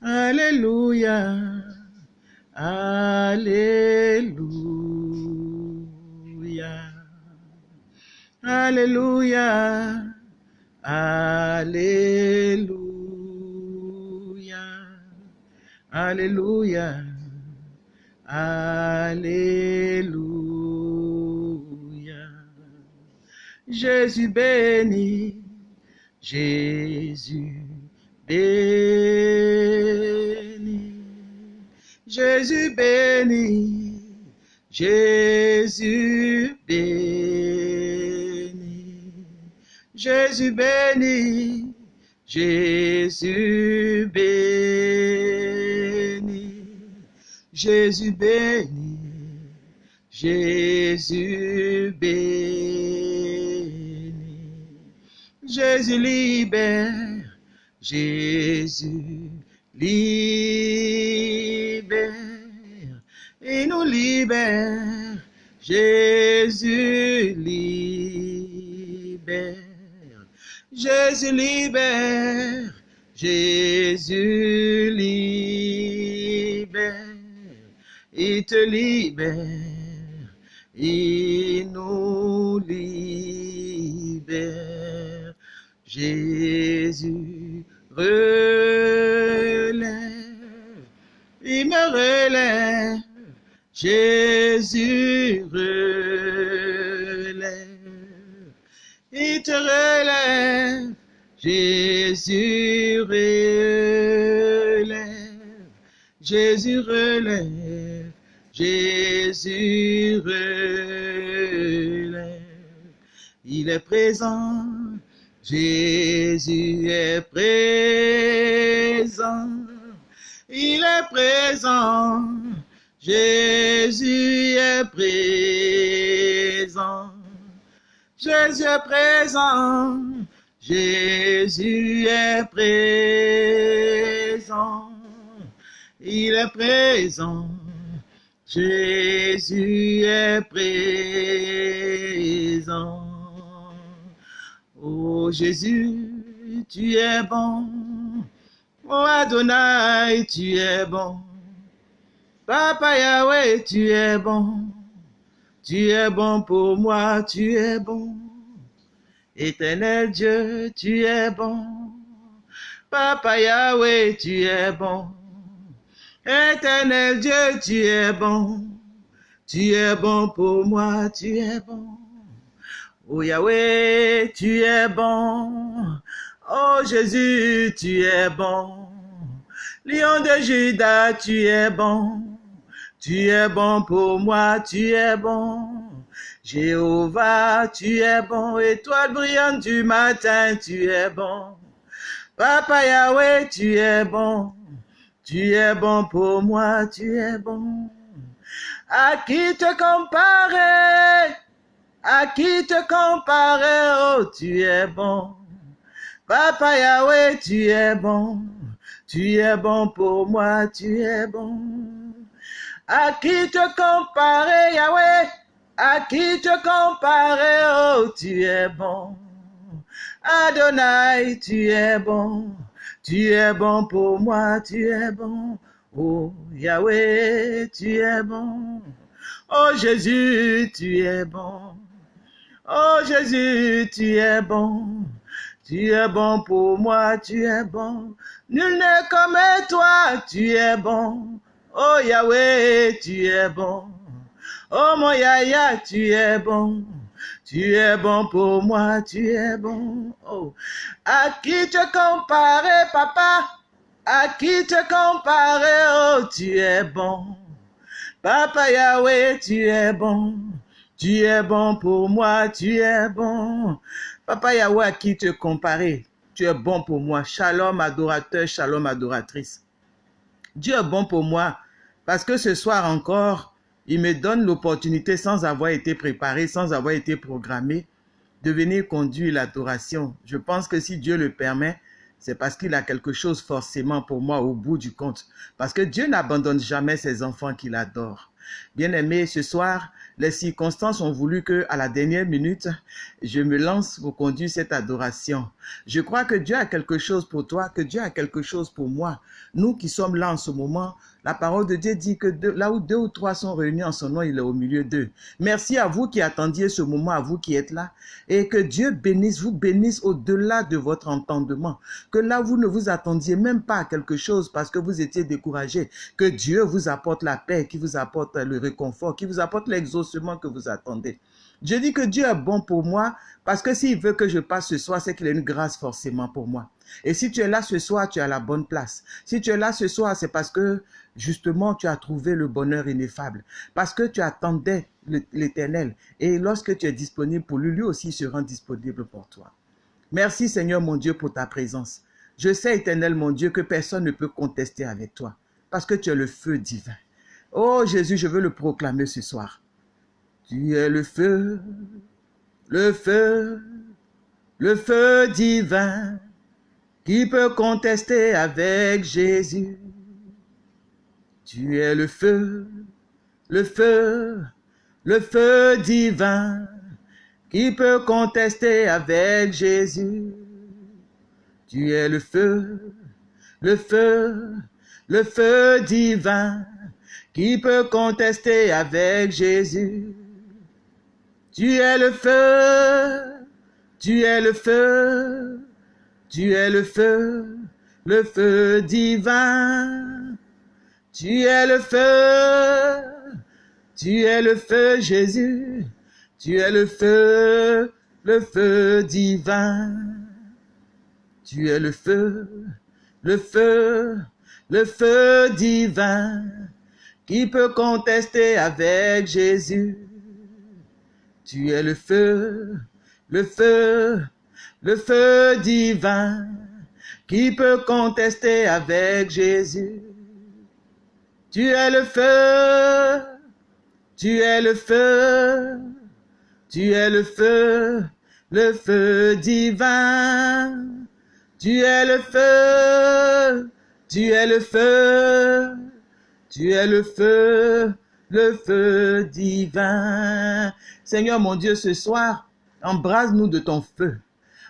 Alléluia. Alléluia. Alléluia. Alléluia. Alléluia. Alléluia. Jésus béni, Jésus Jésus béni, Jésus béni, Jésus béni, Jésus béni, Jésus béni, Jésus béni, Jésus libère, Jésus libère, il nous libère, Jésus libère, Jésus libère, Jésus libère, il te libère, il nous libère. Jésus il me relève, Jésus relève, il te relève, Jésus relève, Jésus relève, Jésus relève, il est présent. Jésus est présent, il est présent, Jésus est présent, Jésus est présent, Jésus est présent, il est présent, Jésus est présent. Oh Jésus, tu es bon. Oh Adonai, tu es bon. Papa Yahweh, tu es bon. Tu es bon pour moi, tu es bon. Éternel Dieu, tu es bon. Papa Yahweh, tu es bon. Éternel Dieu, tu es bon. Tu es bon pour moi, tu es bon. Oh Yahweh, tu es bon. Oh Jésus, tu es bon. Lion de Judas, tu es bon. Tu es bon pour moi, tu es bon. Jéhovah, tu es bon. Étoile brillante du matin, tu es bon. Papa Yahweh, tu es bon. Tu es bon pour moi, tu es bon. À qui te comparer? À qui te comparer? Oh, tu es bon. Papa Yahweh, tu es bon. Tu es bon pour moi, tu es bon. À qui te comparer, Yahweh? À qui te comparer? Oh, tu es bon. Adonai, tu es bon. Tu es bon pour moi, tu es bon. Oh, Yahweh, tu es bon. Oh, Jésus, tu es bon. Oh, Jésus, tu es bon. Tu es bon pour moi, tu es bon. Nul n'est comme toi, tu es bon. Oh Yahweh, tu es bon. Oh mon Yahya, tu es bon. Tu es bon pour moi, tu es bon. Oh, à qui te comparer, papa? À qui te comparer? Oh, tu es bon. Papa Yahweh, tu es bon. Tu es bon pour moi, tu es bon. Papa Yahweh, à qui te comparer? Tu es bon pour moi. Shalom adorateur, shalom adoratrice. Dieu est bon pour moi parce que ce soir encore, il me donne l'opportunité sans avoir été préparé, sans avoir été programmé, de venir conduire l'adoration. Je pense que si Dieu le permet, c'est parce qu'il a quelque chose forcément pour moi au bout du compte. Parce que Dieu n'abandonne jamais ses enfants qu'il adore. Bien-aimé, ce soir, les circonstances ont voulu que, à la dernière minute, je me lance pour conduire cette adoration. Je crois que Dieu a quelque chose pour toi, que Dieu a quelque chose pour moi. Nous qui sommes là en ce moment, la parole de Dieu dit que là où deux ou trois sont réunis en son nom, il est au milieu d'eux. Merci à vous qui attendiez ce moment, à vous qui êtes là. Et que Dieu bénisse, vous bénisse au-delà de votre entendement. Que là, vous ne vous attendiez même pas à quelque chose parce que vous étiez découragé. Que Dieu vous apporte la paix, qui vous apporte le réconfort, qui vous apporte l'exaucement que vous attendez. Je dis que Dieu est bon pour moi parce que s'il veut que je passe ce soir, c'est qu'il a une grâce forcément pour moi. Et si tu es là ce soir, tu es à la bonne place. Si tu es là ce soir, c'est parce que justement tu as trouvé le bonheur ineffable. Parce que tu attendais l'éternel. Et lorsque tu es disponible pour lui, lui aussi se rend disponible pour toi. Merci Seigneur mon Dieu pour ta présence. Je sais, éternel mon Dieu, que personne ne peut contester avec toi. Parce que tu es le feu divin. Oh Jésus, je veux le proclamer ce soir. Tu es le feu, le feu, le feu divin qui peut contester avec Jésus. Tu es le feu, le feu, le feu divin qui peut contester avec Jésus. Tu es le feu, le feu, le feu divin qui peut contester avec Jésus. Tu es le feu, tu es le feu, tu es le feu, le feu divin. Tu es le feu, tu es le feu Jésus, tu es le feu, le feu divin. Tu es le feu, le feu, le feu divin qui peut contester avec Jésus. Tu es le feu, le feu, le feu divin qui peut contester avec Jésus. Tu es le feu, tu es le feu, tu es le feu, le feu divin. Tu es le feu, tu es le feu, tu es le feu, le feu divin. Seigneur mon Dieu, ce soir, embrase-nous de ton feu.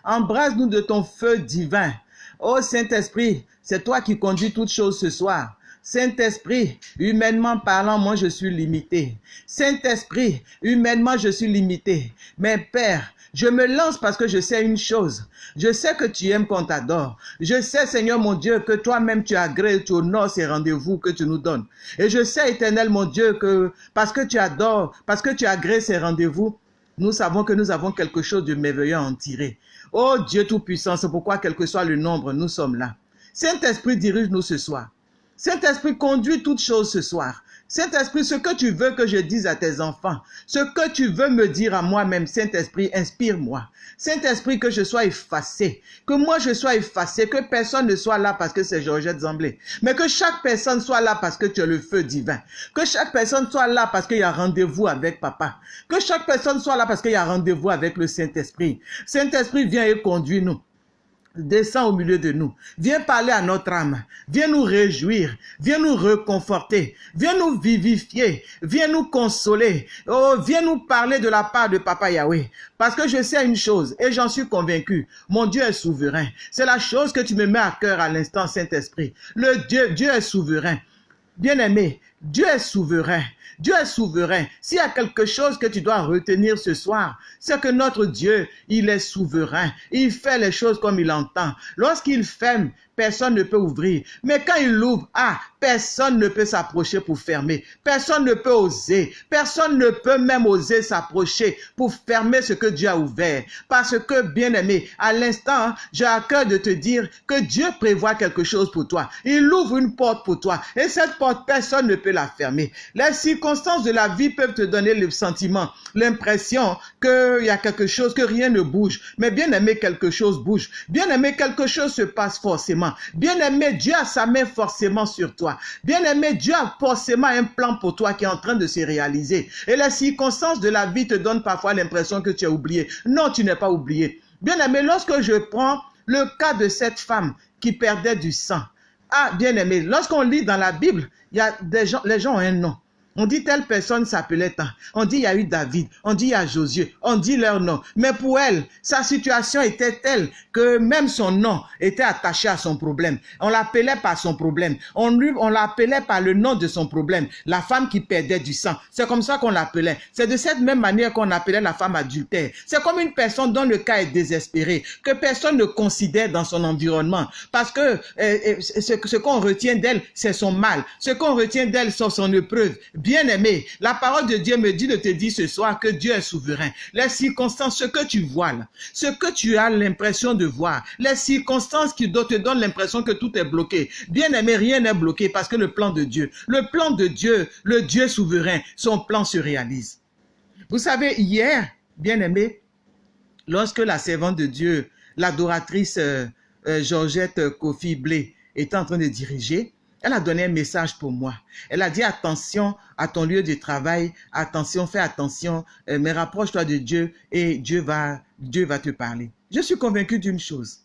Embrase-nous de ton feu divin. Ô Saint-Esprit, c'est toi qui conduis toutes choses ce soir. Saint-Esprit, humainement parlant, moi je suis limité. Saint-Esprit, humainement je suis limité. Mais Père, je me lance parce que je sais une chose. Je sais que tu aimes qu'on t'adore. Je sais, Seigneur mon Dieu, que toi-même tu agrées, tu honores ces rendez-vous que tu nous donnes. Et je sais, éternel mon Dieu, que parce que tu adores, parce que tu agrées ces rendez-vous, nous savons que nous avons quelque chose de merveilleux à en tirer. Oh Dieu Tout-Puissant, c'est pourquoi, quel que soit le nombre, nous sommes là. Saint-Esprit, dirige-nous ce soir. Saint-Esprit, conduit toutes choses ce soir. Saint-Esprit, ce que tu veux que je dise à tes enfants, ce que tu veux me dire à moi-même, Saint-Esprit, inspire-moi. Saint-Esprit, que je sois effacé, que moi je sois effacé, que personne ne soit là parce que c'est Georgette Zamblé, mais que chaque personne soit là parce que tu es le feu divin, que chaque personne soit là parce qu'il y a rendez-vous avec papa, que chaque personne soit là parce qu'il y a rendez-vous avec le Saint-Esprit. Saint-Esprit, viens et conduis-nous. Descends au milieu de nous. Viens parler à notre âme. Viens nous réjouir. Viens nous reconforter. Viens nous vivifier. Viens nous consoler. Oh, viens nous parler de la part de Papa Yahweh. Parce que je sais une chose et j'en suis convaincu. Mon Dieu est souverain. C'est la chose que tu me mets à cœur à l'instant, Saint-Esprit. Le Dieu, Dieu est souverain. Bien-aimé, Dieu est souverain. Dieu est souverain. S'il y a quelque chose que tu dois retenir ce soir, c'est que notre Dieu, il est souverain. Il fait les choses comme il entend. Lorsqu'il ferme, personne ne peut ouvrir. Mais quand il ouvre, ah, personne ne peut s'approcher pour fermer. Personne ne peut oser. Personne ne peut même oser s'approcher pour fermer ce que Dieu a ouvert. Parce que, bien aimé, à l'instant, j'ai à cœur de te dire que Dieu prévoit quelque chose pour toi. Il ouvre une porte pour toi. Et cette porte, personne ne peut la fermer. Les circonstances de la vie peuvent te donner le sentiment, l'impression qu'il y a quelque chose, que rien ne bouge. Mais bien aimé, quelque chose bouge. Bien aimé, quelque chose se passe forcément. Bien-aimé, Dieu a sa main forcément sur toi. Bien-aimé, Dieu a forcément un plan pour toi qui est en train de se réaliser. Et les circonstances de la vie te donnent parfois l'impression que tu as oublié. Non, tu n'es pas oublié. Bien-aimé, lorsque je prends le cas de cette femme qui perdait du sang. Ah, bien-aimé, lorsqu'on lit dans la Bible, il y a des gens, les gens ont un nom. On dit telle personne s'appelait tant. On dit il y a eu David. On dit il y a Josué. On dit leur nom. Mais pour elle, sa situation était telle que même son nom était attaché à son problème. On l'appelait par son problème. On, lui, on l'appelait par le nom de son problème. La femme qui perdait du sang. C'est comme ça qu'on l'appelait. C'est de cette même manière qu'on appelait la femme adultère. C'est comme une personne dont le cas est désespéré, que personne ne considère dans son environnement. Parce que euh, euh, ce, ce qu'on retient d'elle, c'est son mal. Ce qu'on retient d'elle, c'est son épreuve Bien-aimé, la parole de Dieu me dit de te dire ce soir que Dieu est souverain. Les circonstances, ce que tu vois ce que tu as l'impression de voir, les circonstances qui te donnent l'impression que tout est bloqué. Bien-aimé, rien n'est bloqué parce que le plan de Dieu, le plan de Dieu, le Dieu souverain, son plan se réalise. Vous savez, hier, bien-aimé, lorsque la servante de Dieu, l'adoratrice euh, euh, Georgette Kofi Blé, était en train de diriger, elle a donné un message pour moi. Elle a dit attention à ton lieu de travail, attention, fais attention, euh, mais rapproche-toi de Dieu et Dieu va, Dieu va te parler. Je suis convaincu d'une chose.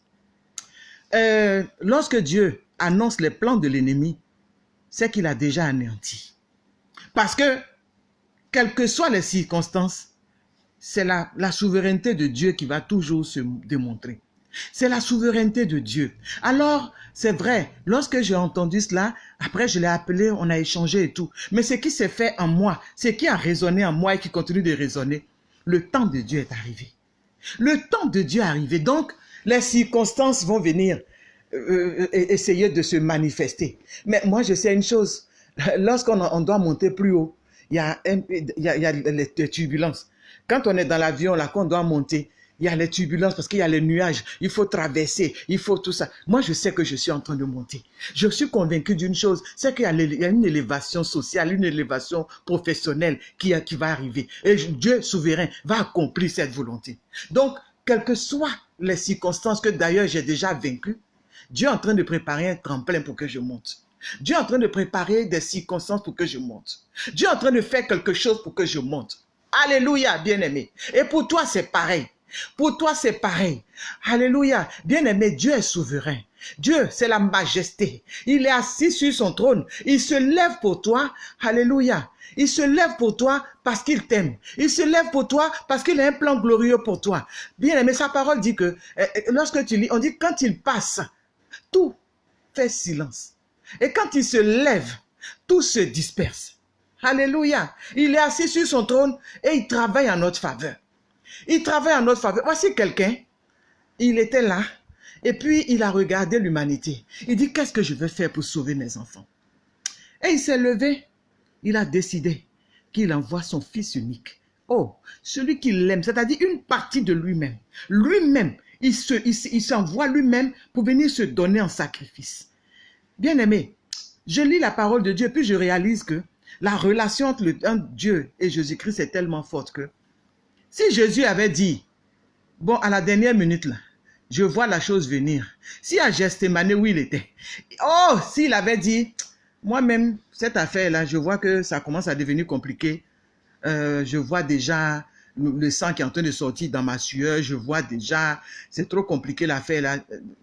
Euh, lorsque Dieu annonce les plans de l'ennemi, c'est qu'il a déjà anéanti. Parce que, quelles que soient les circonstances, c'est la, la souveraineté de Dieu qui va toujours se démontrer. C'est la souveraineté de Dieu. Alors, c'est vrai, lorsque j'ai entendu cela, après je l'ai appelé, on a échangé et tout. Mais ce qui s'est fait en moi, ce qui a résonné en moi et qui continue de résonner, le temps de Dieu est arrivé. Le temps de Dieu est arrivé. Donc, les circonstances vont venir euh, euh, essayer de se manifester. Mais moi, je sais une chose. Lorsqu'on doit monter plus haut, il y a, il y a, les turbulences. Quand on est dans l'avion, là, qu'on doit monter, il y a les turbulences parce qu'il y a les nuages, il faut traverser, il faut tout ça. Moi, je sais que je suis en train de monter. Je suis convaincu d'une chose, c'est qu'il y, a une élévation sociale, une élévation professionnelle qui, qui va arriver. Et Dieu souverain va accomplir cette volonté. Donc, quelles que soient les circonstances que d'ailleurs j'ai déjà vaincues, Dieu est en train de préparer un tremplin pour que je monte. Dieu est en train de préparer des circonstances pour que je monte. Dieu est en train de faire quelque chose pour que je monte. Alléluia, bien-aimé. Et pour toi, c'est pareil. Pour toi, c'est pareil. Alléluia. Bien-aimé, Dieu est souverain. Dieu, c'est la majesté. Il est assis sur son trône. Il se lève pour toi. Alléluia. Il se lève pour toi parce qu'il t'aime. Il se lève pour toi parce qu'il a un plan glorieux pour toi. Bien-aimé, sa parole dit que eh, eh, lorsque tu lis, on dit quand il passe, tout fait silence. Et quand il se lève, tout se disperse. Alléluia. Il est assis sur son trône et il travaille en notre faveur. Il travaille en notre faveur. Voici quelqu'un, il était là, et puis il a regardé l'humanité. Il dit, qu'est-ce que je vais faire pour sauver mes enfants? Et il s'est levé, il a décidé qu'il envoie son fils unique. Oh, celui qu'il aime, c'est-à-dire une partie de lui-même. Lui-même, il s'envoie il, lui-même pour venir se donner en sacrifice. Bien-aimé, je lis la parole de Dieu, puis je réalise que la relation entre, le, Dieu et Jésus-Christ est tellement forte que si Jésus avait dit, bon, à la dernière minute, je vois la chose venir. Si à Gestemane où il était, oh, s'il avait dit, moi-même, cette affaire-là, je vois que ça commence à devenir compliqué. Euh, je vois déjà le sang qui est en train de sortir dans ma sueur. Je vois déjà, c'est trop compliqué l'affaire là.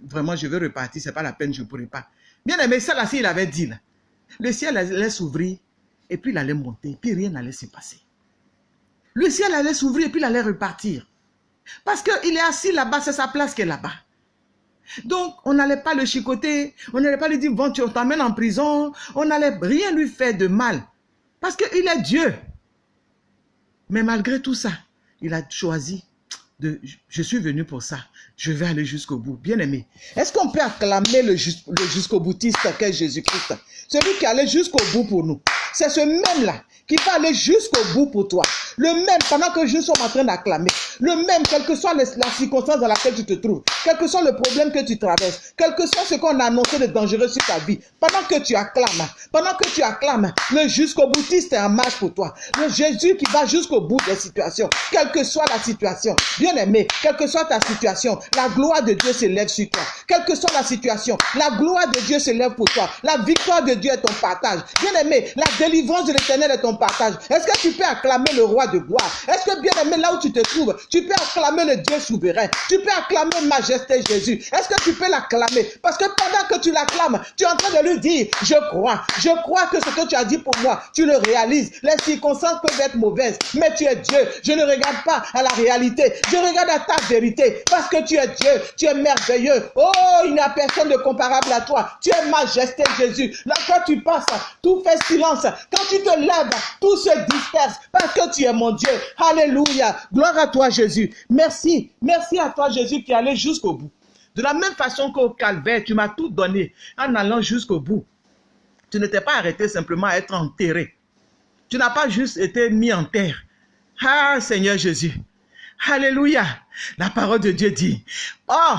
Vraiment, je veux repartir, c'est pas la peine, je ne pourrai pas. Bien aimé, ça là, s'il avait dit le ciel allait s'ouvrir et puis il allait monter, puis rien n'allait se passer le ciel allait s'ouvrir et puis il allait repartir. Parce qu'il est assis là-bas, c'est sa place qui est là-bas. Donc, on n'allait pas le chicoter, on n'allait pas lui dire, bon, tu t'emmènes en prison, on n'allait rien lui faire de mal. Parce qu'il est Dieu. Mais malgré tout ça, il a choisi de, je suis venu pour ça, je vais aller jusqu'au bout. Bien aimé, est-ce qu'on peut acclamer le, jusqu'au boutiste qu'est Jésus-Christ? Celui qui allait jusqu'au bout pour nous. C'est ce même-là qui va aller jusqu'au bout pour toi. Le même, pendant que je suis en train d'acclamer, le même, quelle que soit la circonstance dans laquelle tu te trouves, quel que soit le problème que tu traverses, quel que soit ce qu'on a annoncé de dangereux sur ta vie, pendant que tu acclames, pendant que tu acclames, le jusqu'au boutiste est en marche pour toi. Le Jésus qui va jusqu'au bout des situations, quelle que soit la situation. Bien aimé, quelle que soit ta situation, la gloire de Dieu s'élève sur toi. Quelle que soit la situation, la gloire de Dieu s'élève pour toi. La victoire de Dieu est ton partage. Bien aimé, la délivrance de l'éternel est ton partage. Est-ce que tu peux acclamer le roi de gloire? Est-ce que bien aimé, là où tu te trouves, tu peux acclamer le Dieu souverain? Tu peux acclamer majesté Jésus Est-ce que tu peux l'acclamer? Parce que pendant que tu l'acclames, tu es en train de lui dire, je crois, je crois que ce que tu as dit pour moi, tu le réalises. Les circonstances peuvent être mauvaises, mais tu es Dieu. Je ne regarde pas à la réalité, je regarde à ta vérité, parce que tu es Dieu, tu es merveilleux. Oh, il n'y a personne de comparable à toi. Tu es majesté Jésus. Là, quand tu passes, tout fait silence. Quand tu te lèves, tout se disperse, parce que tu es mon Dieu. Alléluia. Gloire à toi, Jésus. Merci. Merci à toi, Jésus, qui est allé jusqu'au bout. De la même façon qu'au calvaire, tu m'as tout donné en allant jusqu'au bout. Tu ne t'es pas arrêté simplement à être enterré. Tu n'as pas juste été mis en terre. Ah, Seigneur Jésus. Alléluia. La parole de Dieu dit, oh,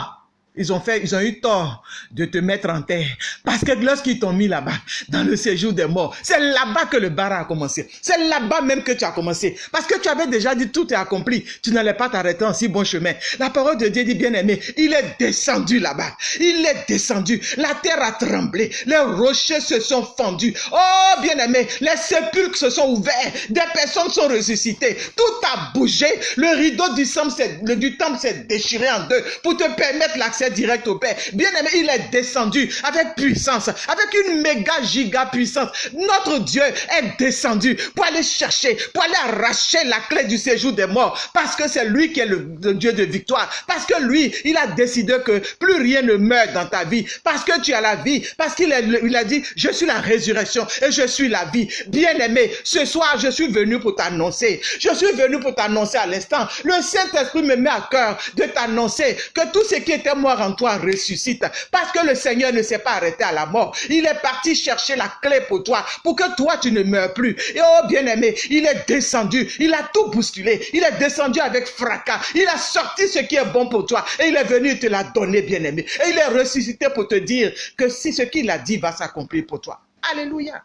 ils ont fait, ils ont eu tort de te mettre en terre. Parce que lorsqu'ils t'ont mis là-bas, dans le séjour des morts, c'est là-bas que le bar a commencé. C'est là-bas même que tu as commencé. Parce que tu avais déjà dit tout est accompli. Tu n'allais pas t'arrêter en si bon chemin. La parole de Dieu dit bien aimé, il est descendu là-bas. Il est descendu. La terre a tremblé. Les rochers se sont fendus. Oh, bien aimé, les sépulcres se sont ouverts. Des personnes sont ressuscitées. Tout a bougé. Le rideau du temple s'est déchiré en deux pour te permettre l'accès direct au Père. Bien aimé, il est descendu avec puissance, avec une méga giga puissance. Notre Dieu est descendu pour aller chercher, pour aller arracher la clé du séjour des morts. Parce que c'est lui qui est le, Dieu de victoire. Parce que lui, il a décidé que plus rien ne meurt dans ta vie. Parce que tu as la vie. Parce qu'il il a dit, je suis la résurrection et je suis la vie. Bien aimé, ce soir, je suis venu pour t'annoncer. Je suis venu pour t'annoncer à l'instant. Le Saint-Esprit me met à cœur de t'annoncer que tout ce qui était mort en toi ressuscite. Parce que le Seigneur ne s'est pas arrêté à la mort. Il est parti chercher la clé pour toi, pour que toi tu ne meurs plus. Et oh bien-aimé, il est descendu, il a tout bousculé, il est descendu avec fracas, il a sorti ce qui est bon pour toi et il est venu te la donner, bien-aimé. Et il est ressuscité pour te dire que si ce qu'il a dit va s'accomplir pour toi. Alléluia.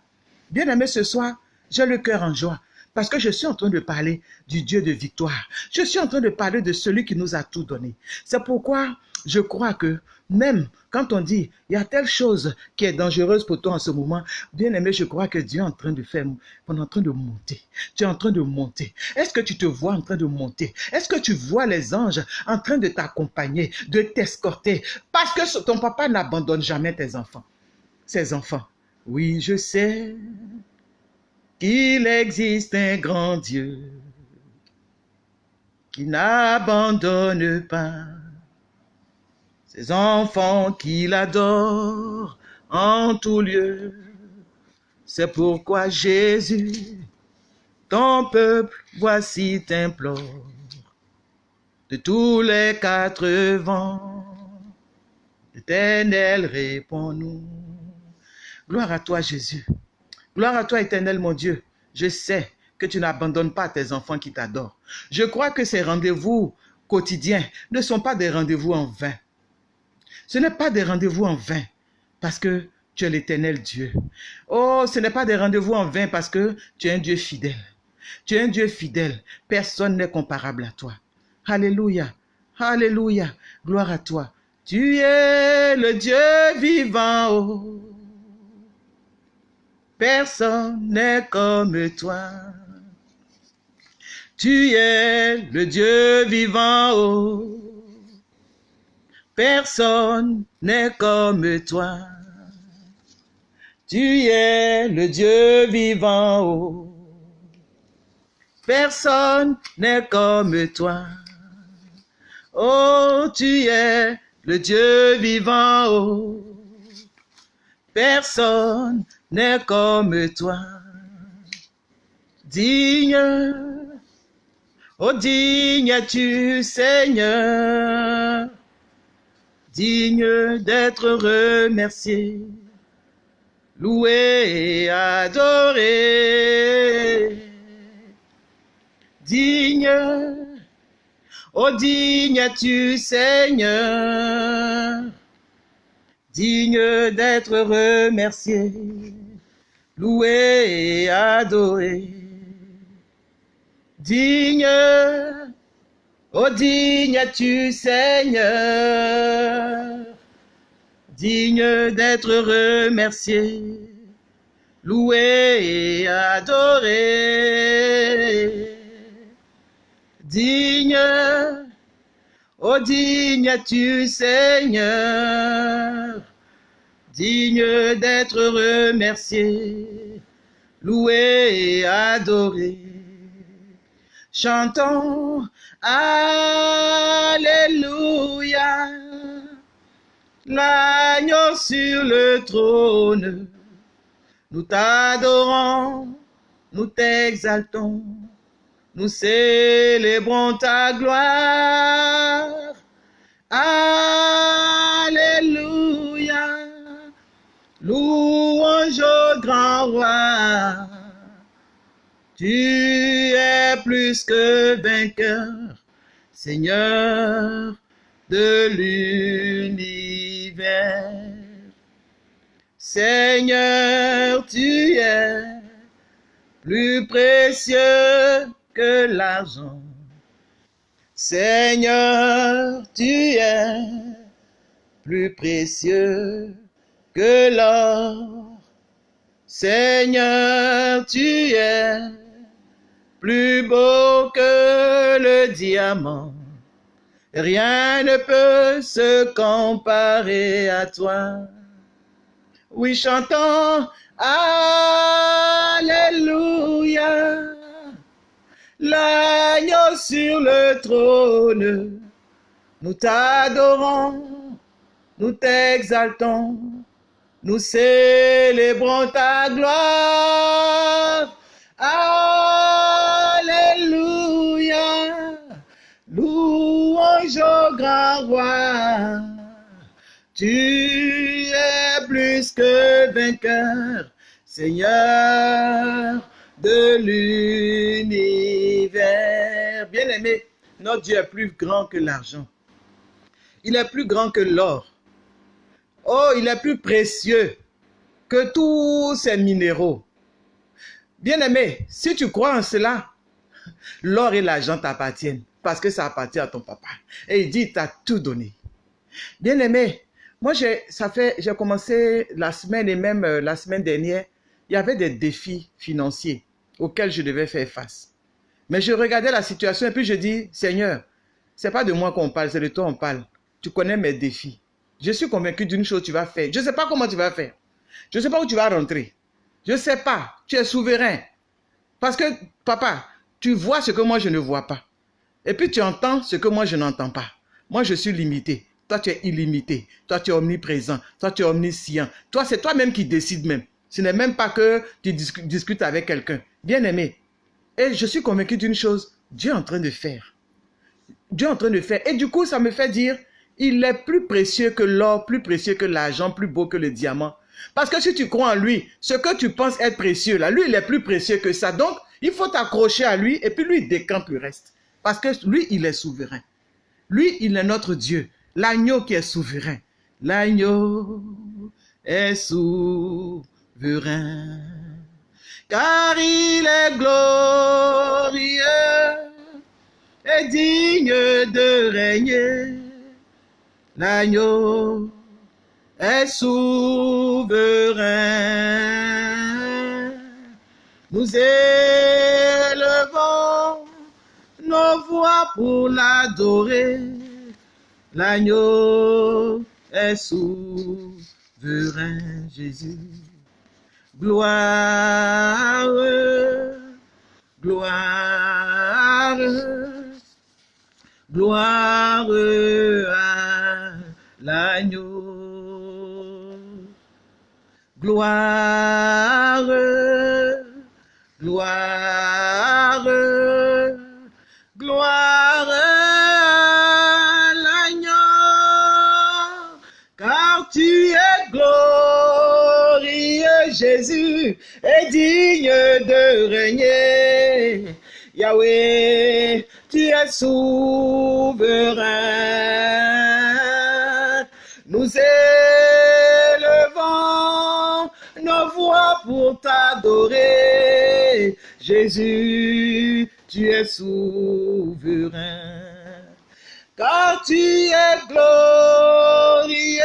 Bien-aimé, ce soir, j'ai le cœur en joie. Parce que je suis en train de parler du Dieu de victoire. Je suis en train de parler de celui qui nous a tout donné. C'est pourquoi je crois que même quand on dit, il y a telle chose qui est dangereuse pour toi en ce moment, bien aimé, je crois que Dieu est en train de faire, on est en train de monter. Tu es en train de monter. Est-ce que tu te vois en train de monter? Est-ce que tu vois les anges en train de t'accompagner, de t'escorter? Parce que ton papa n'abandonne jamais tes enfants. Ses enfants. Oui, je sais qu'il existe un grand Dieu qui n'abandonne pas ses enfants qu'il adore en tout lieu. C'est pourquoi Jésus, ton peuple, voici t'implore de tous les quatre vents. Éternel, réponds-nous. Gloire à toi, Jésus. Gloire à toi, éternel, mon Dieu. Je sais que tu n'abandonnes pas tes enfants qui t'adorent. Je crois que ces rendez-vous quotidiens ne sont pas des rendez-vous en vain. Ce n'est pas des rendez-vous en vain parce que tu es l'éternel Dieu. Oh, ce n'est pas des rendez-vous en vain parce que tu es un Dieu fidèle. Tu es un Dieu fidèle. Personne n'est comparable à toi. Alléluia. Alléluia. Gloire à toi. Tu es le Dieu vivant. Oh. Personne n'est comme toi. Tu es le Dieu vivant. Oh. Personne n'est comme toi. Tu es le Dieu vivant. Oh. Personne n'est comme toi. Oh, tu es le Dieu vivant. Oh. Personne n'est comme toi. Digne, oh digne tu Seigneur? Digne d'être remercié, loué et adoré. Digne, oh digne tu Seigneur, digne d'être remercié, loué et adoré. Digne, Oh digne tu Seigneur, digne d'être remercié, loué et adoré. Digne, oh digne tu Seigneur, digne d'être remercié, loué et adoré. Chantons Alléluia, l'agneau sur le trône. Nous t'adorons, nous t'exaltons, nous célébrons ta gloire. Alléluia, louange au grand roi. Tu es plus que vainqueur, Seigneur de l'univers. Seigneur, tu es plus précieux que l'argent. Seigneur, tu es plus précieux que l'or. Seigneur, tu es plus beau que le diamant. Rien ne peut se comparer à toi. Oui, chantons Alléluia. L'agneau sur le trône, nous t'adorons, nous t'exaltons, nous célébrons ta gloire. Grand roi. Tu es plus que vainqueur, Seigneur de l'univers. Bien-aimé, notre Dieu est plus grand que l'argent. Il est plus grand que l'or. Oh, il est plus précieux que tous ces minéraux. Bien-aimé, si tu crois en cela, l'or et l'argent t'appartiennent parce que ça appartient à ton papa. Et il dit, il t'a tout donné. Bien-aimé, moi, ça fait, j'ai commencé la semaine et même euh, la semaine dernière, il y avait des défis financiers auxquels je devais faire face. Mais je regardais la situation et puis je dis, Seigneur, c'est pas de moi qu'on parle, c'est de toi qu'on parle. Tu connais mes défis. Je suis convaincu d'une chose, tu vas faire. Je ne sais pas comment tu vas faire. Je ne sais pas où tu vas rentrer. Je ne sais pas. Tu es souverain. Parce que, papa, tu vois ce que moi je ne vois pas. Et puis tu entends ce que moi je n'entends pas. Moi je suis limité. Toi tu es illimité. Toi tu es omniprésent. Toi tu es omniscient. Toi c'est toi-même qui décides même. Ce n'est même pas que tu discutes avec quelqu'un. Bien aimé. Et je suis convaincu d'une chose. Dieu est en train de faire. Dieu est en train de faire. Et du coup ça me fait dire, il est plus précieux que l'or, plus précieux que l'argent, plus beau que le diamant. Parce que si tu crois en lui, ce que tu penses être précieux, là, lui, il est plus précieux que ça. Donc, il faut t'accrocher à lui et puis lui, il décampe le reste. Parce que lui, il est souverain. Lui, il est notre Dieu. L'agneau qui est souverain. L'agneau est souverain. Car il est glorieux et digne de régner. L'agneau est souverain. Nous élevons pour l'adorer. L'agneau est souverain, Jésus. Gloire, gloire, gloire à l'agneau. Gloire, gloire, Jésus, et digne de régner. Yahweh, tu es souverain. Nous élevons nos voix pour t'adorer. Jésus, tu es souverain. Car tu es glorieux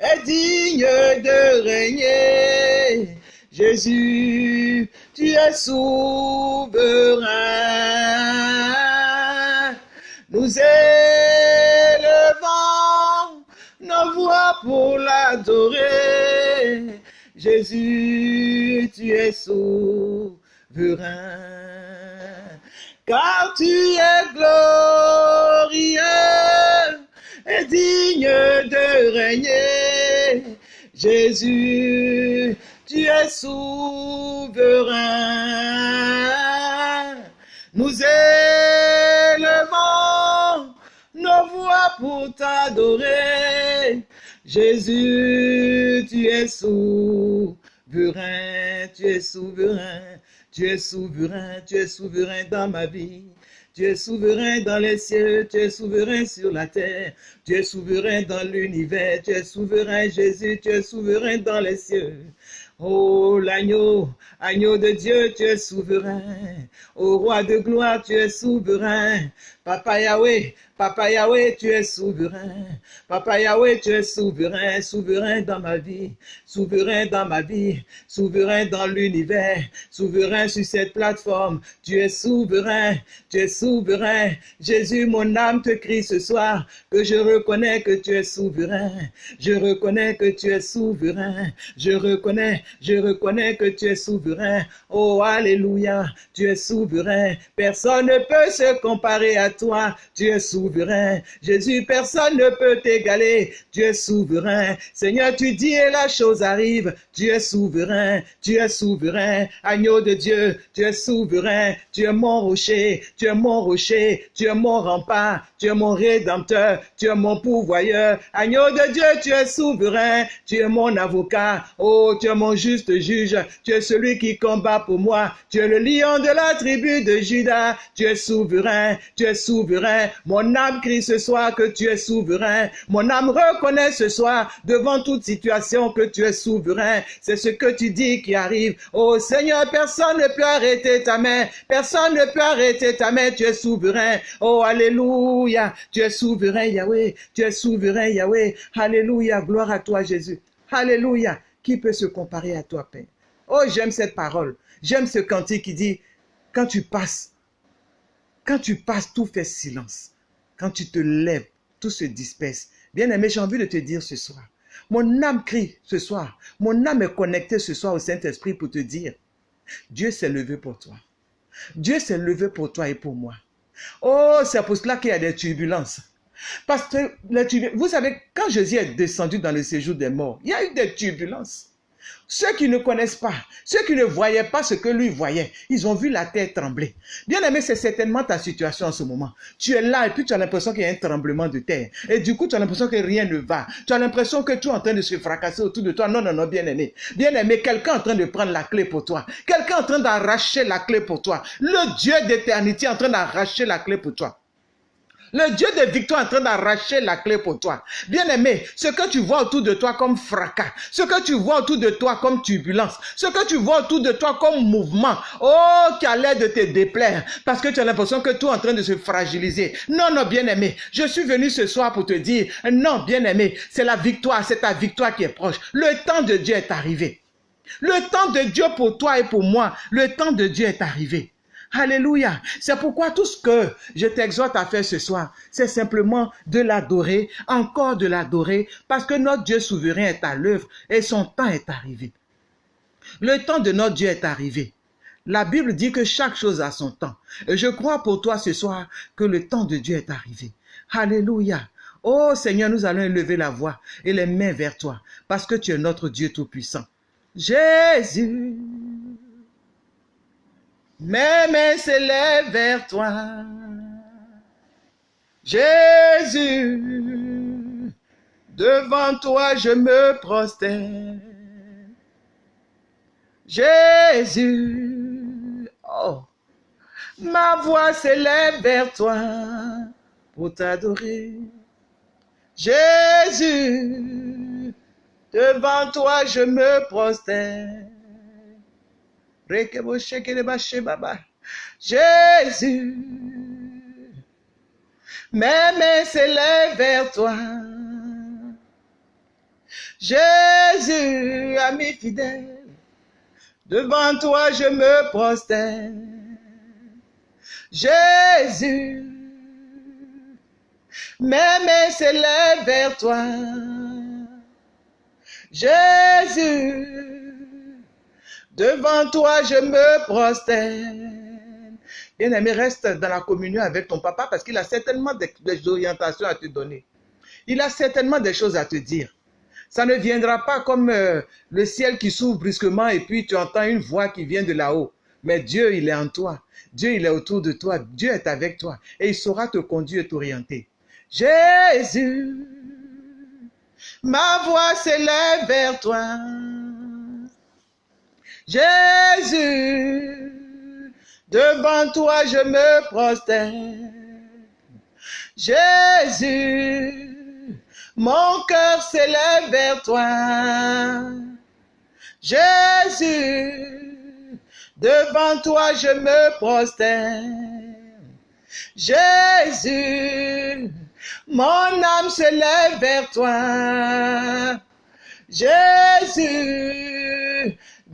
et digne de régner. Jésus, tu es souverain. Nous élevons nos voix pour l'adorer. Jésus, tu es souverain. Car tu es glorieux et digne de régner. Jésus, tu es souverain. Nous élevons nos voix pour t'adorer. Jésus, tu es souverain, tu es souverain, tu es souverain, tu es souverain dans ma vie. Tu es souverain dans les cieux, tu es souverain sur la terre, tu es souverain dans l'univers, tu es souverain Jésus, tu es souverain dans les cieux. Oh l'agneau, agneau de Dieu, tu es souverain. Ô roi de gloire, tu es souverain. Papa Yahweh, Papa Yahweh, tu es souverain. Papa Yahweh, tu es souverain, souverain dans ma vie, souverain dans ma vie, souverain dans l'univers, souverain sur cette plateforme. Tu es souverain, tu es souverain. Jésus, mon âme te crie ce soir que je reconnais que tu es souverain. Je reconnais que tu es souverain. Je reconnais, je reconnais que tu es souverain. Oh, alléluia, tu es souverain. Personne ne peut se comparer à toi. Tu es souverain souverain. Jésus, personne ne peut t'égaler. Tu es souverain. Seigneur, tu dis et la chose arrive. Tu es souverain. Tu es souverain. Agneau de Dieu, tu es souverain. Tu es mon rocher. Tu es mon rocher. Tu es mon rempart. Tu es mon rédempteur. Tu es mon pourvoyeur. Agneau de Dieu, tu es souverain. Tu es mon avocat. Oh, tu es mon juste juge. Tu es celui qui combat pour moi. Tu es le lion de la tribu de Judas. Tu es souverain. Tu es souverain. Mon âme crie ce soir que tu es souverain. Mon âme reconnaît ce soir devant toute situation que tu es souverain. C'est ce que tu dis qui arrive. Oh Seigneur, personne ne peut arrêter ta main. Personne ne peut arrêter ta main. Tu es souverain. Oh Alléluia. Tu es souverain Yahweh. Tu es souverain Yahweh. Alléluia. Gloire à toi Jésus. Alléluia. Qui peut se comparer à toi, Père? Oh, j'aime cette parole. J'aime ce cantique qui dit, quand tu passes, quand tu passes, tout fait silence. Quand tu te lèves, tout se disperse. Bien-aimé, j'ai envie de te dire ce soir. Mon âme crie ce soir. Mon âme est connectée ce soir au Saint-Esprit pour te dire, Dieu s'est levé pour toi. Dieu s'est levé pour toi et pour moi. Oh, c'est pour cela qu'il y a des turbulences. Parce que, vous savez, quand Jésus est descendu dans le séjour des morts, il y a eu des turbulences. Ceux qui ne connaissent pas, ceux qui ne voyaient pas ce que lui voyait, ils ont vu la terre trembler. Bien aimé, c'est certainement ta situation en ce moment. Tu es là et puis tu as l'impression qu'il y a un tremblement de terre. Et du coup, tu as l'impression que rien ne va. Tu as l'impression que tu es en train de se fracasser autour de toi. Non, non, non, bien aimé. Bien aimé, quelqu'un est en train de prendre la clé pour toi. Quelqu'un est en train d'arracher la clé pour toi. Le Dieu d'éternité est en train d'arracher la clé pour toi. Le Dieu de victoire est en train d'arracher la clé pour toi. Bien-aimé, ce que tu vois autour de toi comme fracas, ce que tu vois autour de toi comme turbulence, ce que tu vois autour de toi comme mouvement, oh, qui a l'air de te déplaire, parce que tu as l'impression que tout est en train de se fragiliser. Non, non, bien-aimé, je suis venu ce soir pour te dire, non, bien-aimé, c'est la victoire, c'est ta victoire qui est proche. Le temps de Dieu est arrivé. Le temps de Dieu pour toi et pour moi, le temps de Dieu est arrivé. Alléluia. C'est pourquoi tout ce que je t'exhorte à faire ce soir, c'est simplement de l'adorer, encore de l'adorer, parce que notre Dieu souverain est à l'œuvre et son temps est arrivé. Le temps de notre Dieu est arrivé. La Bible dit que chaque chose a son temps. Et je crois pour toi ce soir que le temps de Dieu est arrivé. Alléluia. Oh Seigneur, nous allons élever la voix et les mains vers toi, parce que tu es notre Dieu Tout-Puissant. Jésus. Mes mains s'élèvent vers toi. Jésus, devant toi je me prosterne. Jésus, oh, ma voix s'élève vers toi pour t'adorer. Jésus, devant toi je me prosterne. Jésus, mes mains s'élèvent vers toi. Jésus, ami fidèle, Devant toi, je me prosterne. Jésus, mes mains s'élèvent vers toi. Jésus, devant toi, je me prosterne. Bien-aimé, reste dans la communion avec ton papa parce qu'il a certainement des, orientations à te donner. Il a certainement des choses à te dire. Ça ne viendra pas comme euh, le ciel qui s'ouvre brusquement et puis tu entends une voix qui vient de là-haut. Mais Dieu, il est en toi. Dieu, il est autour de toi. Dieu est avec toi. Et il saura te conduire et t'orienter. Jésus, ma voix s'élève vers toi. Jésus, devant toi je me prosterne. Jésus, mon cœur s'élève vers toi. Jésus, devant toi je me prosterne. Jésus, mon âme s'élève vers toi. Jésus,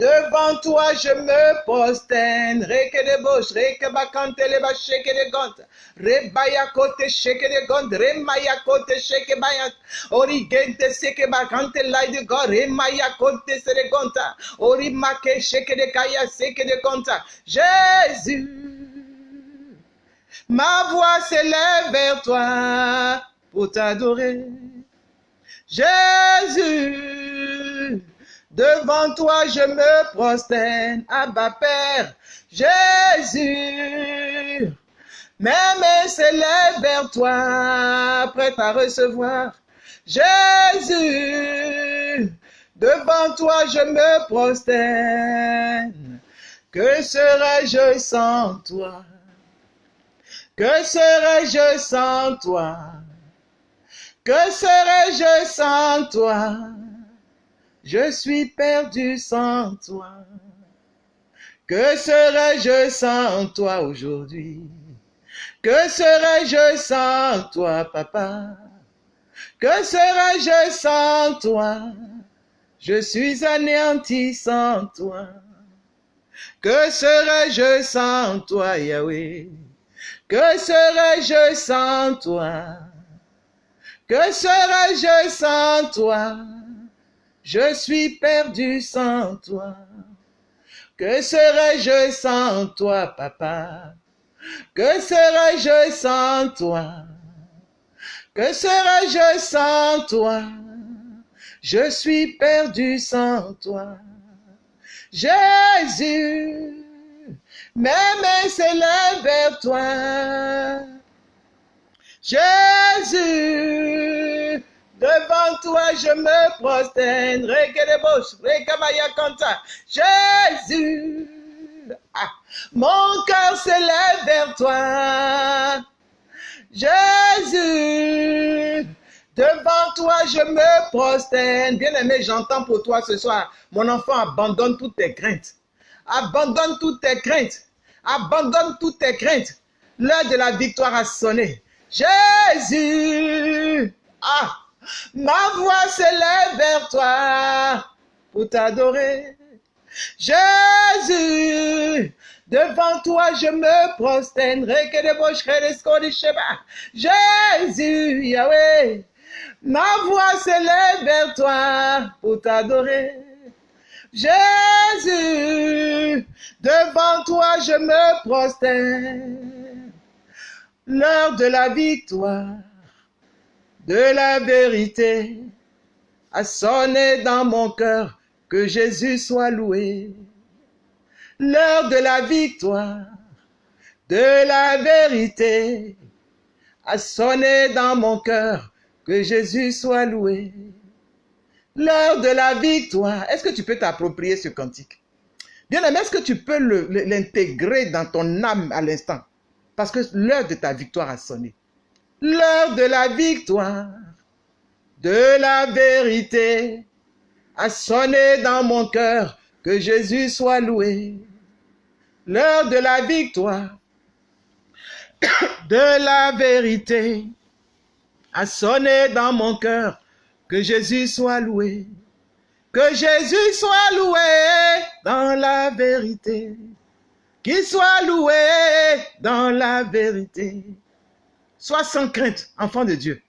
devant toi je me prosterne. Reke de bosh, reke bakante le ba sheke de gont. Rebaya kote sheke de gont, remaya kote sheke baya. Origente seke bakante lai de go, remaya kote se de gonta. Ori make sheke de kaya seke de gonta. Jésus, ma voix s'élève vers toi pour t'adorer. Jésus, devant toi je me prosterne, Abba Père. Jésus, mes mains s'élèvent vers toi, prêt à recevoir. Jésus, devant toi je me prosterne. Que serais-je sans toi? Que serais-je sans toi? Que serais-je sans toi? Je suis perdu sans toi. Que serais-je sans toi aujourd'hui? Que serais-je sans toi, papa? Que serais-je sans toi? Je suis anéanti sans toi. Que serais-je sans toi, Yahweh? Que serais-je sans toi? Que serais-je sans toi? Je suis perdu sans toi. Que serais-je sans toi, papa? Que serais-je sans toi? Que serais-je sans toi? Je suis perdu sans toi. Jésus, mes mains s'élèvent vers toi. Jésus, devant toi je me prosterne. Jésus, ah, mon cœur s'élève vers toi. Jésus, devant toi je me prosterne. Bien-aimé, j'entends pour toi ce soir. Mon enfant, abandonne toutes tes craintes. Abandonne toutes tes craintes. Abandonne toutes tes craintes. L'heure de la victoire a sonné. Jésus, ah, ma voix s'élève vers toi pour t'adorer. Jésus, devant toi je me prosterne. Jésus, Yahweh, ma voix s'élève vers toi pour t'adorer. Jésus, devant toi je me prosterne. L'heure de la victoire, de la vérité, a sonné dans mon cœur, que Jésus soit loué. L'heure de la victoire, de la vérité, a sonné dans mon cœur, que Jésus soit loué. L'heure de la victoire. Est-ce que tu peux t'approprier ce cantique? Bien aimé, est-ce que tu peux l'intégrer dans ton âme à l'instant? Parce que l'heure de ta victoire a sonné. L'heure de la victoire, de la vérité, a sonné dans mon cœur, que Jésus soit loué. L'heure de la victoire, de la vérité, a sonné dans mon cœur, que Jésus soit loué. Que Jésus soit loué dans la vérité. Qu'il soit loué dans la vérité. Sois sans crainte, enfant de Dieu.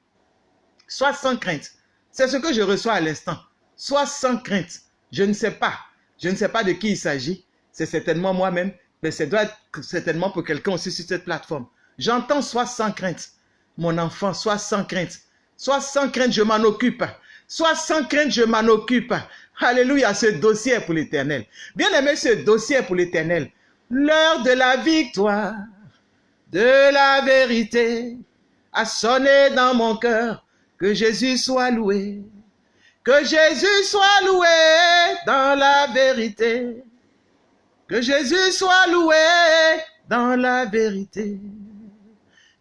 Sois sans crainte. C'est ce que je reçois à l'instant. Sois sans crainte. Je ne sais pas. Je ne sais pas de qui il s'agit. C'est certainement moi-même, mais ça doit être certainement pour quelqu'un aussi sur cette plateforme. J'entends sois sans crainte. Mon enfant, sois sans crainte. Sois sans crainte, je m'en occupe. Sois sans crainte, je m'en occupe. Alléluia, ce dossier pour l'éternel. Bien aimé, ce dossier pour l'éternel. L'heure de la victoire, de la vérité, a sonné dans mon cœur. Que Jésus soit loué. Que Jésus soit loué dans la vérité. Que Jésus soit loué dans la vérité.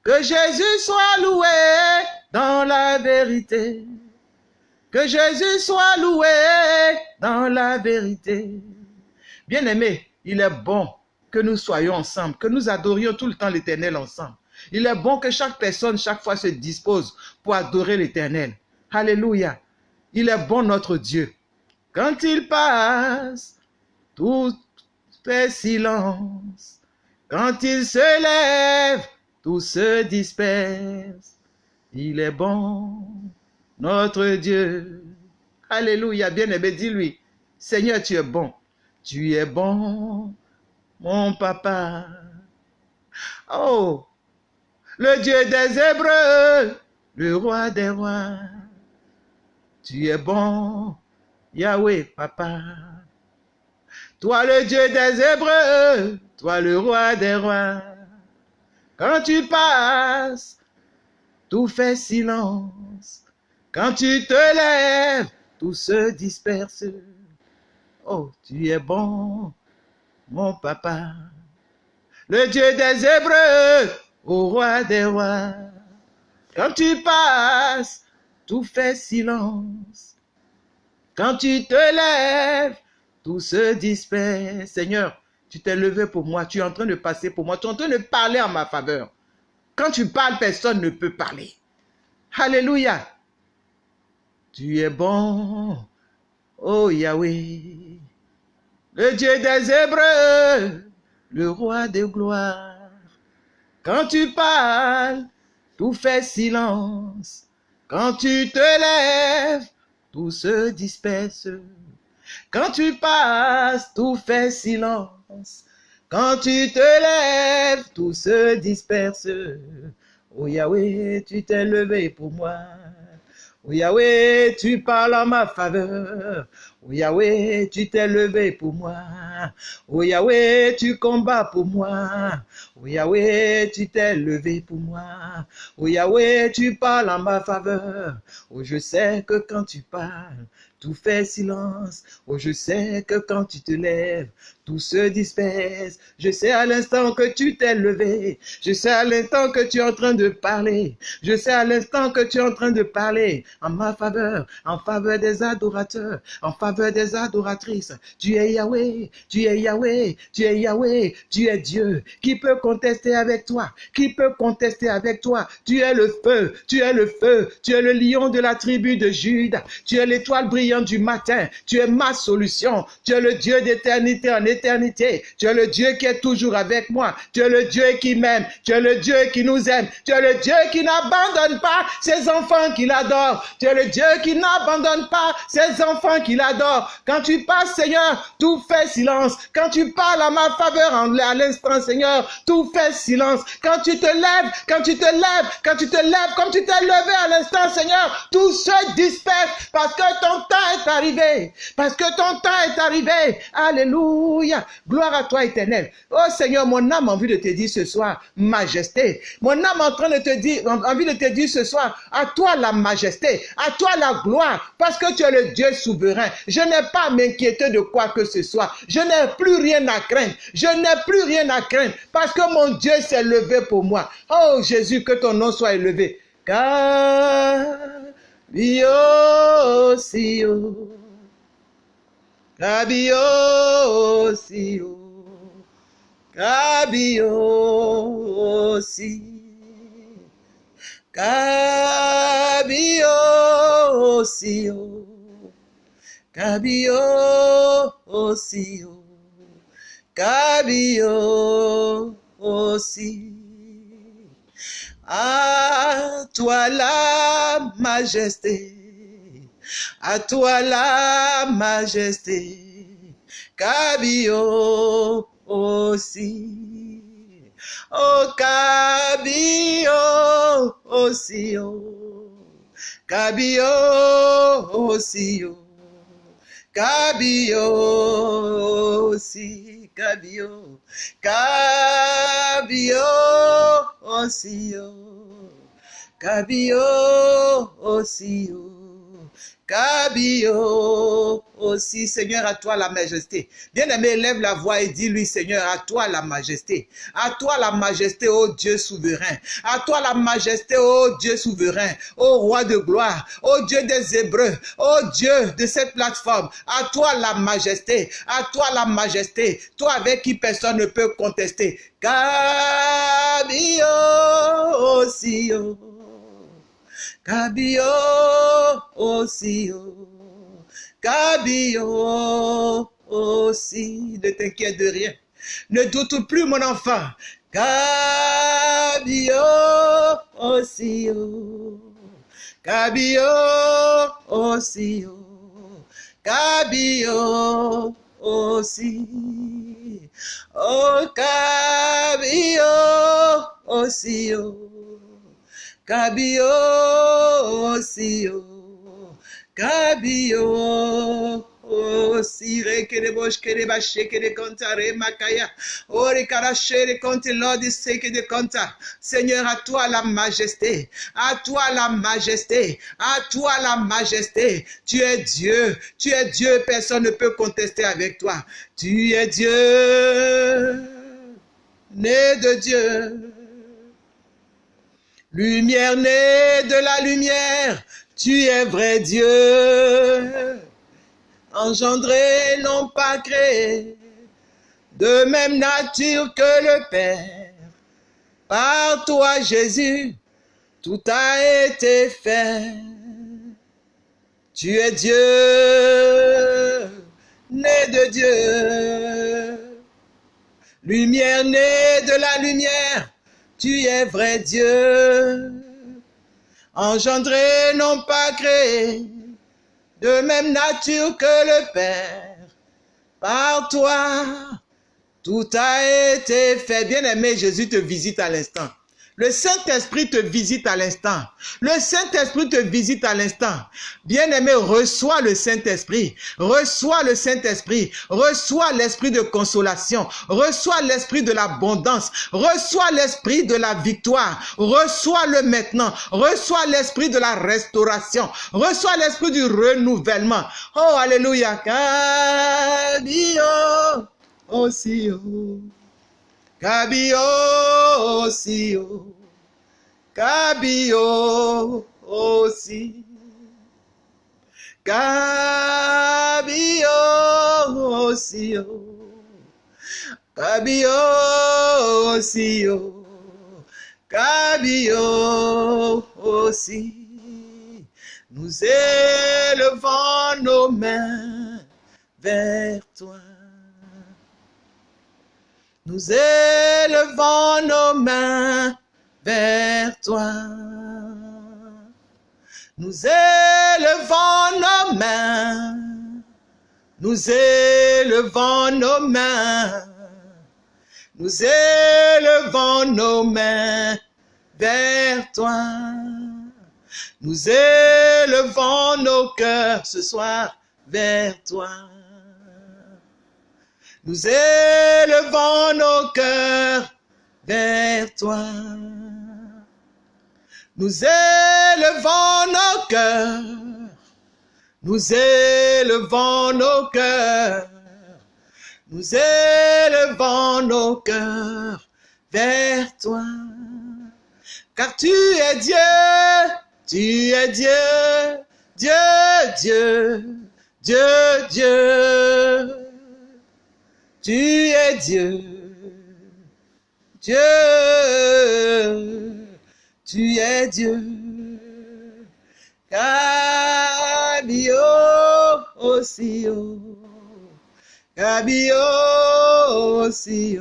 Que Jésus soit loué dans la vérité. Que Jésus soit loué dans la vérité. Bien-aimé, il est bon que nous soyons ensemble, que nous adorions tout le temps l'Éternel ensemble. Il est bon que chaque personne, chaque fois, se dispose pour adorer l'Éternel. Alléluia. Il est bon notre Dieu. Quand il passe, tout fait silence. Quand il se lève, tout se disperse. Il est bon, notre Dieu. Alléluia, bien-aimé, dis-lui, Seigneur, tu es bon. Tu es bon, mon papa. Oh, le Dieu des Hébreux, le roi des rois. Tu es bon, Yahweh, papa. Toi le Dieu des Hébreux, toi le roi des rois. Quand tu passes, tout fait silence. Quand tu te lèves, tout se disperse. Oh, tu es bon, mon papa. Le Dieu des Hébreux, au roi des rois. Quand tu passes, tout fait silence. Quand tu te lèves, tout se disperse. Seigneur, tu t'es levé pour moi, tu es en train de passer pour moi, tu es en train de parler en ma faveur. Quand tu parles, personne ne peut parler. Alléluia. Tu es bon, oh Yahweh, le Dieu des Hébreux, le roi de gloire. Quand tu parles, tout fait silence. Quand tu te lèves, tout se disperse. Quand tu passes, tout fait silence. Quand tu te lèves, tout se disperse. Oh Yahweh, tu t'es levé pour moi. Oh Yahweh, tu parles en ma faveur. Oh Yahweh, tu t'es levé pour moi. Oh Yahweh, tu combats pour moi. Oh Yahweh, tu t'es levé pour moi. Oh Yahweh, tu parles en ma faveur. Oh, je sais que quand tu parles, tout fait silence. Oh, je sais que quand tu te lèves, tout se disperse. Je sais à l'instant que tu t'es levé. Je sais à l'instant que tu es en train de parler. Je sais à l'instant que tu es en train de parler en ma faveur, en faveur des adorateurs, en faveur des adoratrices. Tu es Yahweh, tu es Yahweh, tu es Yahweh, tu es Dieu. Qui peut contester avec toi? Qui peut contester avec toi? Tu es le feu, tu es le feu, tu es le lion de la tribu de Jude. Tu es l'étoile brillante du matin. Tu es ma solution. Tu es le Dieu d'éternité en éternité. Tu es le Dieu qui est toujours avec moi. Tu es le Dieu qui m'aime. Tu es le Dieu qui nous aime. Tu es le Dieu qui n'abandonne pas ses enfants qu'il adore. Tu es le Dieu qui n'abandonne pas ses enfants qu'il adore. Quand tu passes, Seigneur, tout fait silence. Quand tu parles à ma faveur à l'instant, Seigneur, tout fait silence. Quand tu te lèves, quand tu te lèves, quand tu te lèves, comme tu t'es levé à l'instant, Seigneur, tout se disperse parce que ton temps est arrivé. Parce que ton temps est arrivé. Alléluia. Gloire à toi, éternel. Oh Seigneur, mon âme a envie de te dire ce soir, majesté. Mon âme en train de te dire, envie de te dire ce soir, à toi la majesté, à toi la gloire, parce que tu es le Dieu souverain. Je n'ai pas à m'inquiéter de quoi que ce soit. Je n'ai plus rien à craindre. Je n'ai plus rien à craindre, parce que mon Dieu s'est levé pour moi. Oh Jésus, que ton nom soit élevé. Car Cabio sio Cabio si Cabio sio Cabio aussi, oh. Cabio aussi. À toi la majesté, à toi la majesté, Cabio aussi. Oh, Cabio aussi, oh. Cabio aussi, oh. Cabio aussi, Cabio, Cabio oh. Cabio aussi, oh. Cabio aussi, Seigneur, à toi la majesté. Bien-aimé, lève la voix et dis-lui, Seigneur, à toi la majesté. À toi la majesté, ô Dieu souverain. À toi la majesté, ô Dieu souverain. Ô roi de gloire, ô Dieu des Hébreux, ô Dieu de cette plateforme. À toi la majesté. À toi la majesté. Toi avec qui personne ne peut contester. Cabio aussi, Cabio aussi, oh. Cabio aussi. Ne t'inquiète de rien. Ne doute plus, mon enfant. Oh. Cabio aussi, oh. Cabio aussi. Oh, Cabio aussi, oh. Cabio aussi, oh. Cabio aussi, rekere bosh kere ba shekere konta re makaya. Ori kara shere konti Lord seke de konta. Seigneur, à toi la majesté, à toi la majesté, à toi la majesté. Tu es Dieu, tu es Dieu, personne ne peut contester avec toi. Tu es Dieu, né de Dieu. Lumière née de la lumière, tu es vrai Dieu. Engendré, non pas créé, de même nature que le Père. Par toi, Jésus, tout a été fait. Tu es Dieu, né de Dieu. Lumière née de la lumière, tu es vrai Dieu, engendré, non pas créé, de même nature que le Père. Par toi, tout a été fait. Bien-aimé, Jésus te visite à l'instant. Le Saint-Esprit te visite à l'instant. Le Saint-Esprit te visite à l'instant. Bien-aimé, reçois le Saint-Esprit. Reçois le Saint-Esprit. Reçois l'esprit de consolation. Reçois l'esprit de l'abondance. Reçois l'esprit de la victoire. Reçois-le maintenant. Reçois l'esprit de la restauration. Reçois l'esprit du renouvellement. Oh, alléluia. Oh. Cabio aussi, oh. Cabio aussi. Cabio aussi, oh. Cabio aussi, oh. Cabio aussi. Nous élevons nos mains vers toi. Nous élevons nos mains vers toi. Nous élevons nos mains. Nous élevons nos mains. Nous élevons nos mains vers toi. Nous élevons nos cœurs ce soir vers toi. Nous élevons nos cœurs vers toi. Nous élevons nos cœurs. Nous élevons nos cœurs. Nous élevons nos cœurs vers toi. Car tu es Dieu, tu es Dieu, Dieu, Dieu, Dieu, Dieu. Tu es Dieu, Dieu, tu es Dieu. Kabio oh. Kabio aussi.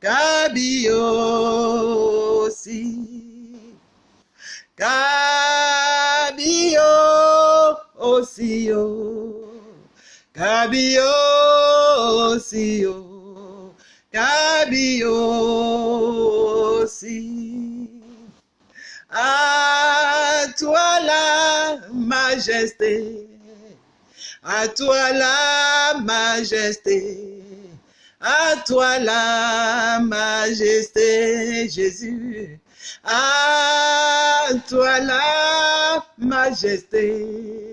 Kabio oh. Kabio aussi, oh. Kabio aussi. À toi la majesté, à toi la majesté, à toi la majesté, Jésus. À toi la majesté,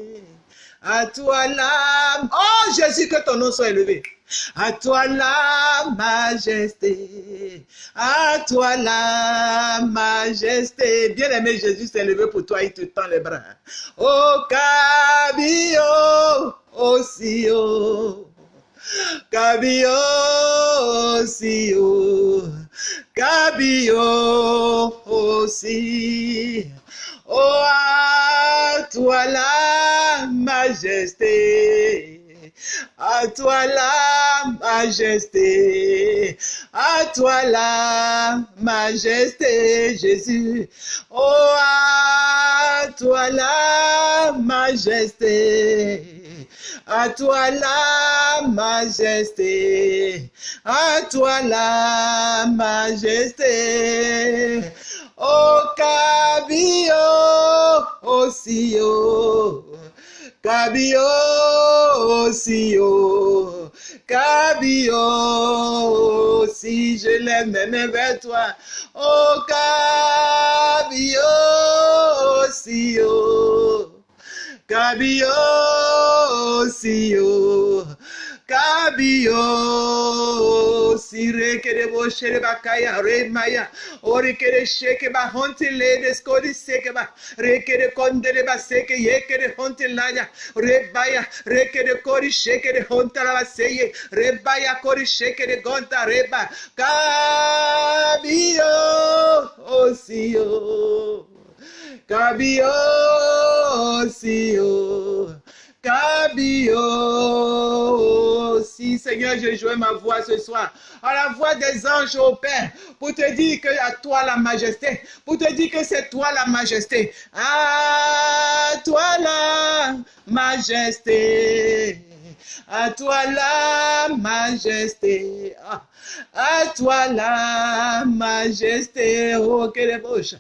à toi la... Oh Jésus, que ton nom soit élevé. À toi la majesté, à toi la majesté. Bien-aimé Jésus s'est levé pour toi, il te tend les bras. Oh, Cabio, aussi, oh. Cabio, aussi, oh. Oh, à toi la majesté. À toi la majesté, à toi la majesté, Jésus. Oh, à toi la majesté, à toi la majesté, à toi la majesté. Oh, Cabio, aussi, oh. Cabio aussi, oh, Cabio si je l'aime même vers toi. Oh, Cabio aussi, oh, Cabio aussi, oh, Cabio si rekere bo shere bakaya re maya ori kere sheke ba honte le de skodi seke ba re rekere kondere ba seke yekere honte laya re baya rekere kori sheke de honta la seye re baya kori sheke de gonta reba Cabio aussi oh Cabio Cabio si Seigneur, je joue ma voix ce soir, à la voix des anges au Père, pour te dire que à toi la majesté, pour te dire que c'est toi la majesté. À toi la majesté. À toi la majesté. À toi la majesté. Oh, quelle bouche.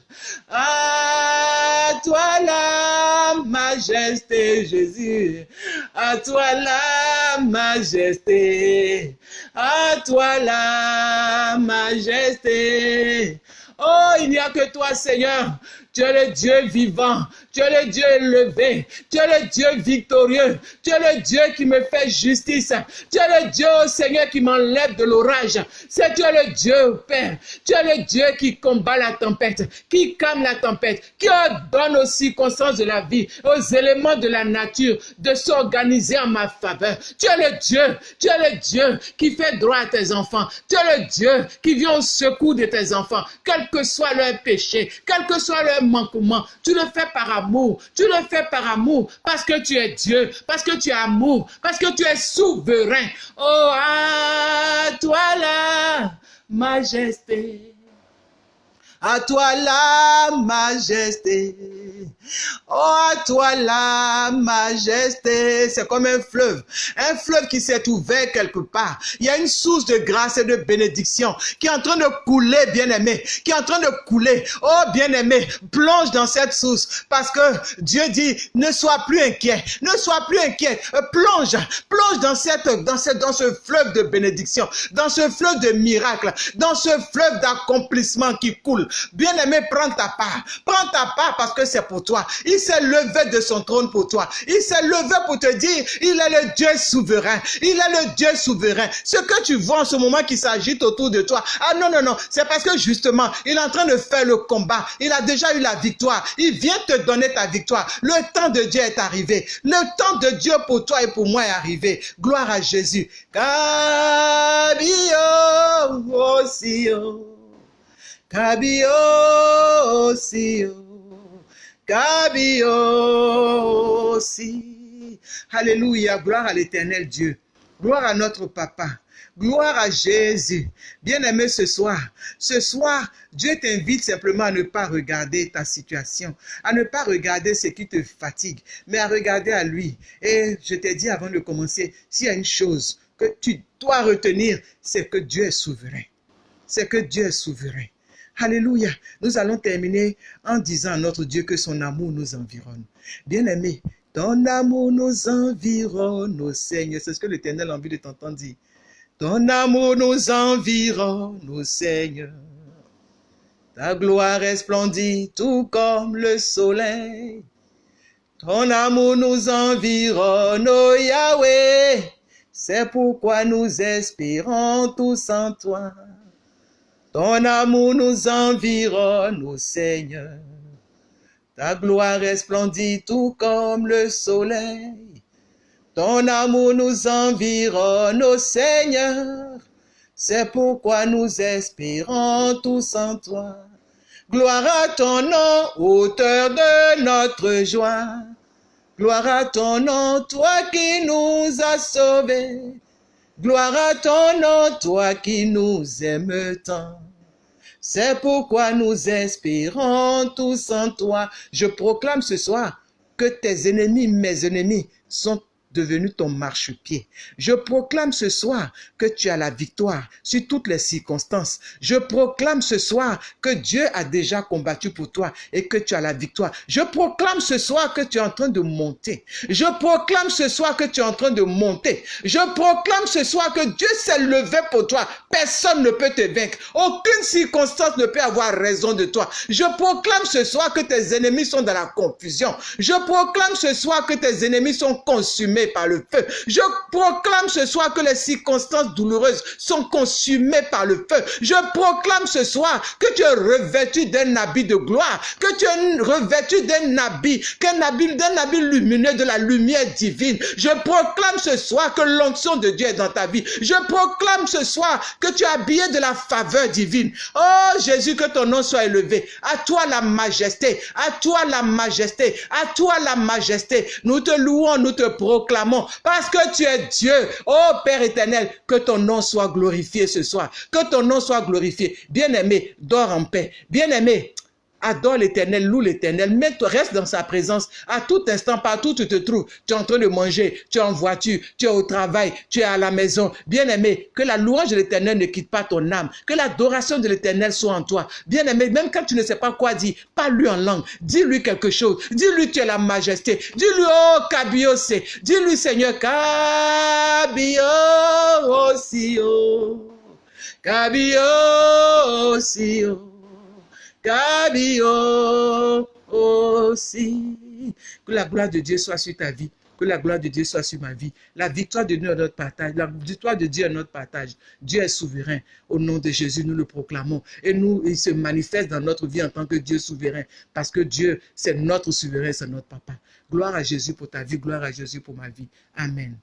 À toi la majesté, Jésus. À toi la majesté. À toi la majesté. Oh, il n'y a que toi, Seigneur. Tu es le Dieu vivant. Tu es le Dieu élevé. Tu es le Dieu victorieux. Tu es le Dieu qui me fait justice. Tu es le Dieu, Seigneur, qui m'enlève de l'orage. C'est tu le Dieu, Père. Tu es le Dieu qui combat la tempête, qui calme la tempête, qui donne aux circonstances de la vie, aux éléments de la nature, de s'organiser en ma faveur. Tu es le Dieu. Tu es le Dieu qui fait droit à tes enfants. Tu es le Dieu qui vient au secours de tes enfants, quel que soit leur péché, quel que soit leur manquement. Tu le fais par amour. Tu le fais par amour parce que tu es Dieu, parce que tu es amour, parce que tu es souverain. Oh, à toi la majesté. À toi la majesté. Oh, à toi la majesté. C'est comme un fleuve. Un fleuve qui s'est ouvert quelque part. Il y a une source de grâce et de bénédiction qui est en train de couler, bien-aimé. Qui est en train de couler. Oh, bien-aimé, plonge dans cette source. Parce que Dieu dit, ne sois plus inquiet. Ne sois plus inquiet. Euh, Plonge. Plonge dans cette, dans cette, dans ce fleuve de bénédiction. Dans ce fleuve de miracles. Dans ce fleuve d'accomplissement qui coule. Bien-aimé, prends ta part. Prends ta part parce que c'est pour toi. Il s'est levé de son trône pour toi. Il s'est levé pour te dire, il est le Dieu souverain. Il est le Dieu souverain. Ce que tu vois en ce moment qui s'agite autour de toi, ah non, non, non, c'est parce que justement, il est en train de faire le combat. Il a déjà eu la victoire. Il vient te donner ta victoire. Le temps de Dieu est arrivé. Le temps de Dieu pour toi et pour moi est arrivé. Gloire à Jésus. Cabio aussi. Alléluia, gloire à l'éternel Dieu. Gloire à notre papa. Gloire à Jésus. Bien-aimé ce soir, ce soir, Dieu t'invite simplement à ne pas regarder ta situation, à ne pas regarder ce qui te fatigue, mais à regarder à lui. Et je t'ai dit avant de commencer, s'il y a une chose que tu dois retenir, c'est que Dieu est souverain. C'est que Dieu est souverain. Alléluia. Nous allons terminer en disant à notre Dieu que son amour nous environne. Bien-aimé, ton amour nous environne, ô Seigneur. C'est ce que l'Éternel a envie de t'entendre dire. Ton amour nous environne, ô Seigneur. Ta gloire est splendide, tout comme le soleil. Ton amour nous environne, ô Yahweh. C'est pourquoi nous espérons tous en toi. Ton amour nous environne, ô Seigneur. Ta gloire est splendide, tout comme le soleil. Ton amour nous environne, ô Seigneur. C'est pourquoi nous espérons tous en toi. Gloire à ton nom, auteur de notre joie. Gloire à ton nom, toi qui nous as sauvés. Gloire à ton nom, toi qui nous aimes tant. C'est pourquoi nous espérons tous en toi. Je proclame ce soir que tes ennemis, mes ennemis, sont devenu ton marchepied. Je proclame ce soir que tu as la victoire sur toutes les circonstances. Je proclame ce soir que Dieu a déjà combattu pour toi et que tu as la victoire. Je proclame ce soir que tu es en train de monter. Je proclame ce soir que tu es en train de monter. Je proclame ce soir que Dieu s'est levé pour toi. Personne ne peut te vaincre. Aucune circonstance ne peut avoir raison de toi. Je proclame ce soir que tes ennemis sont dans la confusion. Je proclame ce soir que tes ennemis sont consumés par le feu. Je proclame ce soir que les circonstances douloureuses sont consumées par le feu. Je proclame ce soir que tu es revêtu d'un habit de gloire, que tu es revêtu d'un habit, qu'un habit, d'un habit lumineux de la lumière divine. Je proclame ce soir que l'onction de Dieu est dans ta vie. Je proclame ce soir que tu es habillé de la faveur divine. Oh Jésus, que ton nom soit élevé. À toi la majesté, à toi la majesté, à toi la majesté. Nous te louons, nous te proclamons parce que tu es Dieu. Oh Père éternel, que ton nom soit glorifié ce soir. Que ton nom soit glorifié. Bien-aimé, dors en paix. Bien-aimé, Adore l'éternel, loue l'éternel, mais toi reste dans sa présence. À tout instant, partout où tu te trouves. Tu es en train de manger, tu es en voiture, tu es au travail, tu es à la maison. Bien-aimé, que la louange de l'éternel ne quitte pas ton âme, que l'adoration de l'éternel soit en toi. Bien-aimé, même quand tu ne sais pas quoi dire, parle-lui en langue, dis-lui quelque chose, dis-lui tu es la majesté, dis-lui oh Kabiose, dis-lui Seigneur Kabio aussi Kabio aussi. Que la gloire de Dieu soit sur ta vie. Que la gloire de Dieu soit sur ma vie. La victoire de Dieu est notre partage. La victoire de Dieu est notre partage. Dieu est souverain. Au nom de Jésus, nous le proclamons. Et nous, il se manifeste dans notre vie en tant que Dieu souverain. Parce que Dieu, c'est notre souverain, c'est notre papa. Gloire à Jésus pour ta vie. Gloire à Jésus pour ma vie. Amen.